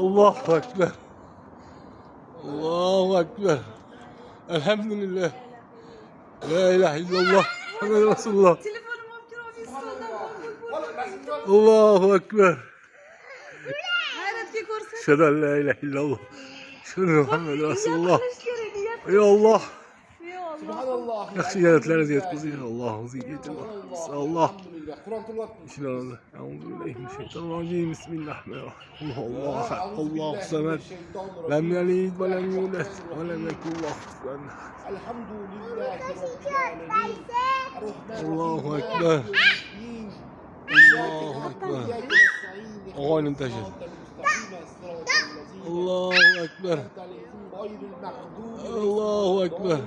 Allah Ekber. Allah Ekber. Elhamdülillah. La ilahe illallah. Muhammed Resulullah. Allahu Ekber. Şeden la ilahe illallah. Şunu Muhammed Resulullah. Ya Allah. Subhanallah. Yaxşı yaratlara ziyət qızı. Allah'ın ziyyəti Allah. Allah. بالله قران طول الوقت بسم اعوذ بالله من الشيطان الرجيم بسم الله الرحمن الرحيم الله احد الله الصمد لم يلد ولم يولد ولم يكن له كفوا الحمد لله رب العالمين الله اكبر الله اكبر اغاني انتشرت الله اكبر الله اكبر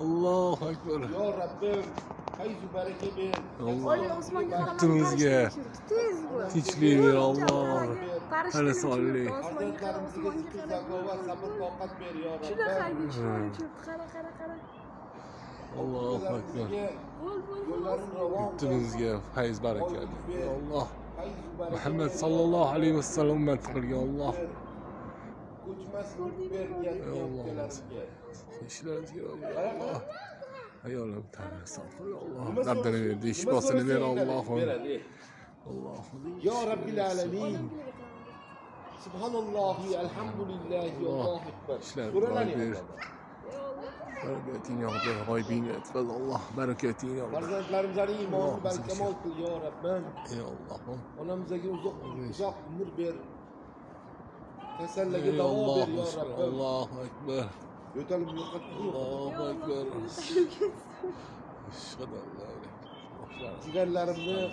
الله اكبر يا رب olloh yurtimizga tinchlik ber olloh hali ber yo ishonch qara qara qara allohu akbar yurtimizga fayz baraka alloh muhammad sallallohu alayhi vasallam ummat qilgan alloh ko'chmas mulk bergan o'pkalariga ishlaringizga alloh يا أيوة، الله تعالى استغفر الله قدر يديش باصني بين الله الله يا رب العالمين سبحان الله الحمد لله الله اكبر قراني بركاتين يا رب الغايبين اتفضل الله بركاتين يا رب يا iymoni barkamol qil yo robbim ey allohim onamizga uzoq uzoq umr ber kasallaga davo يا yo robbim allohu akbar yo'talib yo'qotib Şükürler olsun. İnşallah. Ciğerlerimde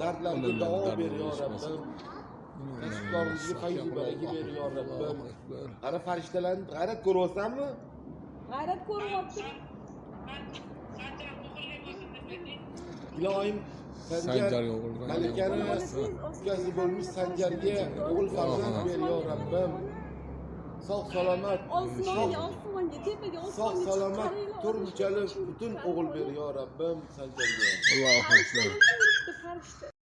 dertlerimde Dağ veriyor Rabbim. Kasıplarımızı fayzi bereki veriyor Rabbim. Ana fariştelerin gayret koruyorsan mı? Gayret koruyorsun. İlahim sancar o'g'il malikani ukasi bo'lmish sanjarga o'g'il farzand ber yo rabbim sog' salomat osmonga osmonga tepaga osmonga sog' salomat turmush butun o'g'il ber yo rabbim sanjarga allohu akbar